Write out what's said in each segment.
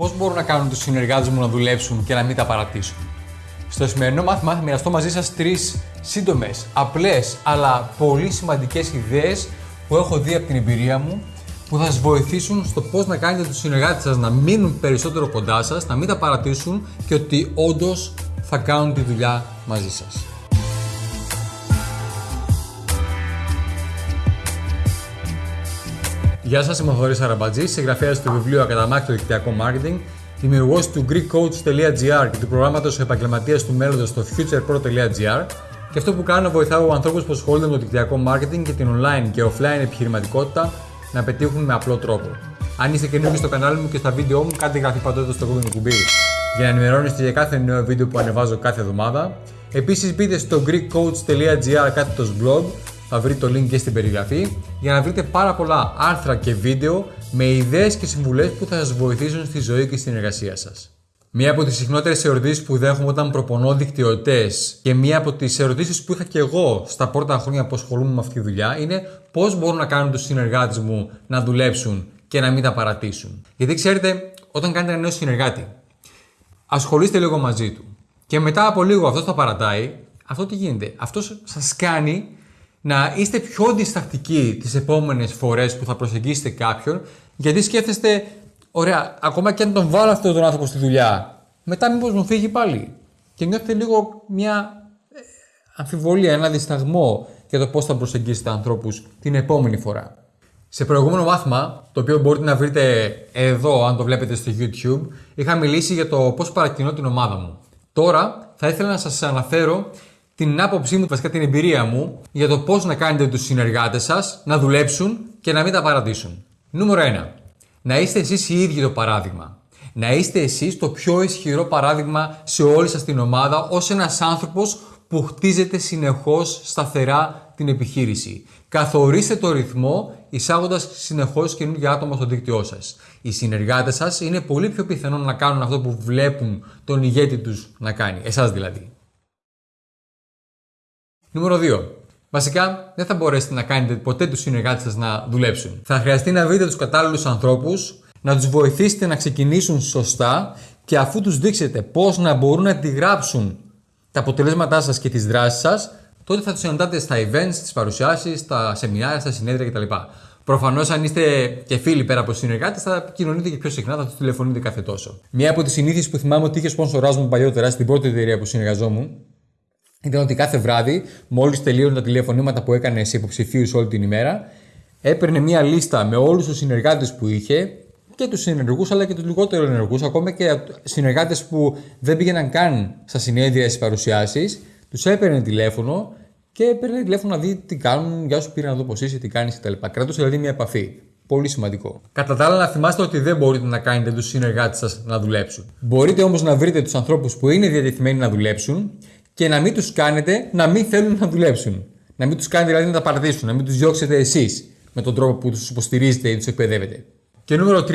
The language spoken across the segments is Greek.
Πώς μπορώ να κάνω τους συνεργάτες μου να δουλέψουν και να μην τα παρατήσουν; Στο σημερινό μάθημα θα μοιραστώ μαζί σας τρεις σύντομες, απλές αλλά πολύ σημαντικές ιδέες που έχω δει από την εμπειρία μου που θα σας βοηθήσουν στο πώς να κάνετε τους συνεργάτες σας να μείνουν περισσότερο κοντά σας, να μην τα παρατήσουν και ότι όντως θα κάνουν τη δουλειά μαζί σας. Γεια σας, είμαι ο Θοδωρής Αραμπατζής, συγγραφέας του βιβλίου Ακαταμάχητο Δικτυακό Marketing, δημιουργός του GreekCoach.gr και του προγράμματος επαγγελματίας του μέλλοντος στο futurepro.gr και αυτό που κάνω βοηθάω ανθρώπους που ασχολούνται με το δικτυακό marketing και την online και offline επιχειρηματικότητα να πετύχουν με απλό τρόπο. Αν είστε καινούργοι στο κανάλι μου και στα βίντεο μου, κάντε εγγραφή παντού στο κόκκινο κουμπί για να ενημερώνεστε για κάθε νέο βίντεο που ανεβάζω κάθε εβδομάδα. Επίσης μπείτε στο greekcoach.gr κάθετος blog, θα βρείτε το link και στην περιγραφή, για να βρείτε πάρα πολλά άρθρα και βίντεο με ιδέες και συμβουλές που θα σας βοηθήσουν στη ζωή και στην εργασία σας. Μία από τις συχνότερες ερωτήσεις που δέχομαι όταν προπονώ δικτυωτές και μία από τις ερωτήσεις που είχα και εγώ στα πρώτα χρόνια που ασχολούμαι με αυτή τη δουλειά είναι πώς μπορώ να κάνω τους συνεργάτες μου να δουλέψουν και να μην τα παρατήσουν. Γιατί ξέρετε, όταν κάνετε ένα νέο συνεργάτη, ασχολείστε λίγο μαζί του και μετά από λίγο αυτός θα παρατάει, αυτό τι γίνεται; Αυτός σας κάνει να είστε πιο διστακτικοί τις επόμενες φορές που θα προσεγγίσετε κάποιον, γιατί σκέφτεστε, ωραία, ακόμα και αν τον βάλω αυτόν τον άνθρωπο στη δουλειά, μετά μήπως μου φύγει πάλι. Και νιώθετε λίγο μια ε, αμφιβολία, ένα δισταγμό για το πώς θα προσεγγίσετε ανθρώπους την επόμενη φορά. Σε προηγούμενο μάθημα, το οποίο μπορείτε να βρείτε εδώ αν το βλέπετε στο YouTube, είχα μιλήσει για το πώς παρακινώ την ομάδα μου. Τώρα θα ήθελα να σας αναφέρω την άποψή μου, βασικά την εμπειρία μου, για το πώς να κάνετε τους συνεργάτες σας να δουλέψουν και να μην τα παρατήσουν. Νούμερο 1. Να είστε εσείς οι ίδιοι το παράδειγμα. Να είστε εσείς το πιο ισχυρό παράδειγμα σε όλη σας την ομάδα ως ένας άνθρωπος που χτίζεται συνεχώς σταθερά την επιχείρηση. Καθορίστε το ρυθμό εισάγοντας συνεχώς καινούργια άτομα στο δίκτυό σας. Οι συνεργάτες σας είναι πολύ πιο πιθανό να κάνουν αυτό που βλέπουν τον ηγέτη τους να κάνει, εσάς δηλαδή. Νούμερο 2. Βασικά, δεν θα μπορέσετε να κάνετε ποτέ τους συνεργάτες σας να δουλέψουν. Θα χρειαστεί να βρείτε τους κατάλληλους ανθρώπους, να τους βοηθήσετε να ξεκινήσουν σωστά και αφού τους δείξετε πώς να μπορούν να αντιγράψουν τα αποτελέσματά σας και τις δράσεις σας, τότε θα τους συναντάτε στα events, στι παρουσιάσεις, στα σεμινάρια, στα συνέδρια κτλ. Προφανώς, αν είστε και φίλοι πέρα από συνεργάτες, θα επικοινωνείτε και πιο συχνά, θα τους τηλεφωνείτε κάθε τόσο. Μία από τις συνήθειες που θυμάμαι ότι είχε σπονσοράζουν παλιότερα στην πρώτη εταιρεία που συνεργαζόμουν ήταν ότι κάθε βράδυ, μόλις τελείωναν τα τηλεφωνήματα που έκανε σε υποψηφίους όλη την ημέρα, έπαιρνε μία λίστα με όλους τους συνεργάτες που είχε και τους ενεργού αλλά και τους λιγότερο ενεργούς, ακόμα και συνεργάτες που δεν πήγαιναν καν στα συνέδρια στις παρουσιάσεις, τους έπαιρνε τηλέφωνο και παίρνει τηλέφωνο να δει τι κάνουν, για σου πήρε να δω πώς είσαι, τι κάνεις κτλ. Κρατούσε δηλαδή μια επαφή. Πολύ σημαντικό. Κατά τα άλλα, να θυμάστε ότι δεν μπορείτε να κάνετε τους συνεργάτες σας να δουλέψουν. Μπορείτε όμως να βρείτε τους ανθρώπους που είναι διατεθειμένοι να δουλέψουν και να μην τους κάνετε να μην θέλουν να δουλέψουν. Να μην τους κάνετε δηλαδή να τα παρατήσουν, να μην τους διώξετε εσείς με τον τρόπο που τους υποστηρίζετε ή τους εκπαιδεύετε. Και νούμερο 3,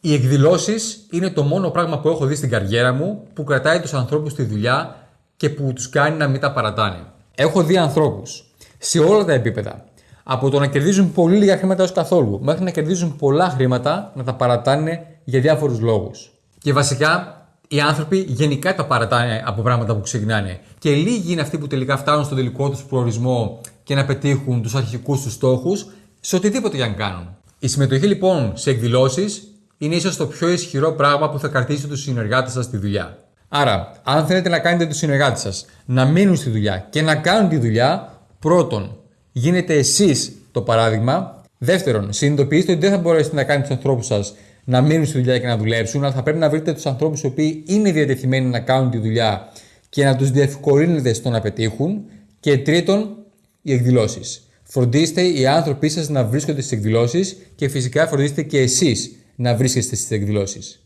οι εκδηλώσεις είναι το μόνο πράγμα που έχω δει στην καριέρα μου που κρατάει τους ανθρώπους στη δουλειά και που τους κάνει να μην τα παρατάνε. Έχω δει ανθρώπους σε όλα τα επίπεδα. Από το να κερδίζουν πολύ λίγα χρήματα ως καθόλου, μέχρι να κερδίζουν πολλά χρήματα να τα παρατάνε για διάφορους λόγους. Και βασικά οι άνθρωποι γενικά τα παρατάνε από πράγματα που ξεκινάνε. Και λίγοι είναι αυτοί που τελικά φτάνουν στον τελικό τους προορισμό και να πετύχουν τους αρχικούς τους στόχους σε οτιδήποτε για να κάνουν. Η συμμετοχή λοιπόν σε εκδηλώσεις είναι ίσως το πιο ισχυρό πράγμα που θα κρατήσει τους συνεργάτες σας στη δουλειά. Άρα, αν θέλετε να κάνετε τους συνεργάτες σας να μείνουν στη δουλειά και να κάνουν τη δουλειά, πρώτον, γίνετε εσείς το παράδειγμα. Δεύτερον, συνειδητοποιήστε ότι δεν θα μπορέσετε να κάνετε τους ανθρώπους σας να μείνουν στη δουλειά και να δουλέψουν, αλλά θα πρέπει να βρείτε τους ανθρώπους οι οποίοι είναι διατεθειμένοι να κάνουν τη δουλειά και να τους διευκολύνετε στο να πετύχουν. Και τρίτον, οι εκδηλώσεις. Φροντίστε οι άνθρωποι σας να βρίσκονται στις εκδηλώσεις και φυσικά φροντίστε και εσείς να βρίσκεστε στις εκδηλώσεις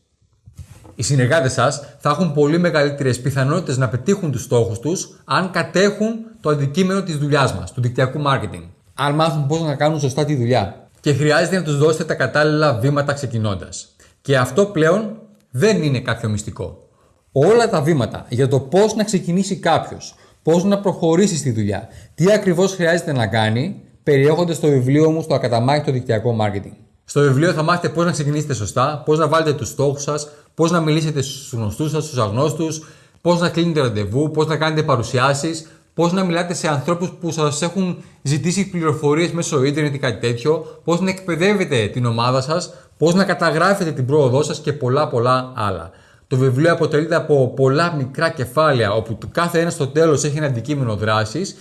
οι συνεργάτες σας θα έχουν πολύ μεγαλύτερες πιθανότητες να πετύχουν τους στόχους τους αν κατέχουν το αντικείμενο της δουλειάς μας, του δικτυακού marketing. Αν μάθουν πώς να κάνουν σωστά τη δουλειά. Και χρειάζεται να τους δώσετε τα κατάλληλα βήματα ξεκινώντας. Και αυτό πλέον δεν είναι κάποιο μυστικό. Όλα τα βήματα για το πώς να ξεκινήσει κάποιος, πώς να προχωρήσει στη δουλειά, τι ακριβώς χρειάζεται να κάνει, περιέχονται στο βιβλίο μου στο ακαταμάχητο δικτυακό marketing. Στο βιβλίο θα μάθετε πώς να ξεκινήσετε σωστά, πώς να βάλετε τους στόχους σας, πώς να μιλήσετε στους γνωστούς σας, στους αγνώστους, πώς να κλείνετε ραντεβού, πώς να κάνετε παρουσιάσεις, πώς να μιλάτε σε ανθρώπους που σας έχουν ζητήσει πληροφορίες μέσω ίντερνετ ή κάτι τέτοιο, πώς να εκπαιδεύετε την ομάδα σας, πώς να καταγράφετε την πρόοδό σας και πολλά πολλά άλλα. Το βιβλίο αποτελείται από πολλά μικρά κεφάλαια, όπου το κάθε ένας στο τέλος έχει ένα αντικείμενο δράσης,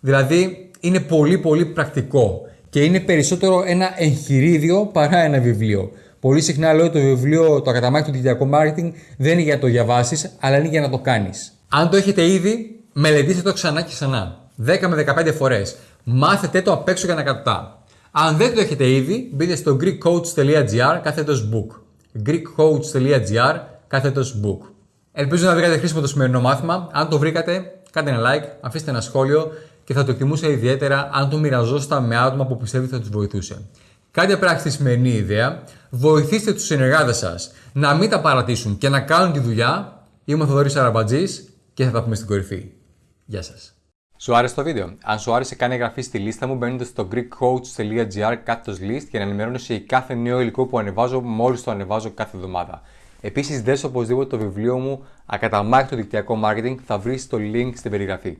δηλαδή είναι πολύ πολύ πρακτικό και είναι περισσότερο ένα εγχειρίδιο παρά ένα βιβλίο. Πολύ συχνά λέω ότι το βιβλίο, το ακαταμάχητο του δικτυακού marketing δεν είναι για να το διαβάσεις, αλλά είναι για να το κάνεις. Αν το έχετε ήδη, μελετήστε το ξανά και ξανά. 10 με 15 φορές. Μάθετε το απ' έξω για να κατωτά. Αν δεν το έχετε ήδη, μπείτε στο greekcoach.gr κάθετος book. greekcoach.gr κάθετος book. Ελπίζω να βρήκατε χρήσιμο το σημερινό μάθημα. Αν το βρήκατε, κάντε ένα like, αφήστε ένα σχόλιο και θα το εκτιμούσα ιδιαίτερα αν το μοιραζόσασταν με άτομα που πιστεύετε θα τους βοηθούσε. Κάντε πράξη τη σημερινή ιδέα, βοηθήστε τους συνεργάτες σας να μην τα παρατήσουν και να κάνουν τη δουλειά. Είμαι ο Θοδωρής Αραμπατζής και θα τα πούμε στην κορυφή. Γεια σας. Σου άρεσε το βίντεο; Αν σου άρεσε, κάνε εγγραφή στη λίστα μου μπαίνοντας στο greekcoach.gr κάθετος list για να ενημερώνεσαι για κάθε νέο υλικό που ανεβάζω μόλις το ανεβάζω κάθε εβδομάδα. Επίσης, δες οπωσδήποτε το βιβλίο μου Ακαταμάχητο δικτυακό marketing, θα βρεις το link στην περιγραφή.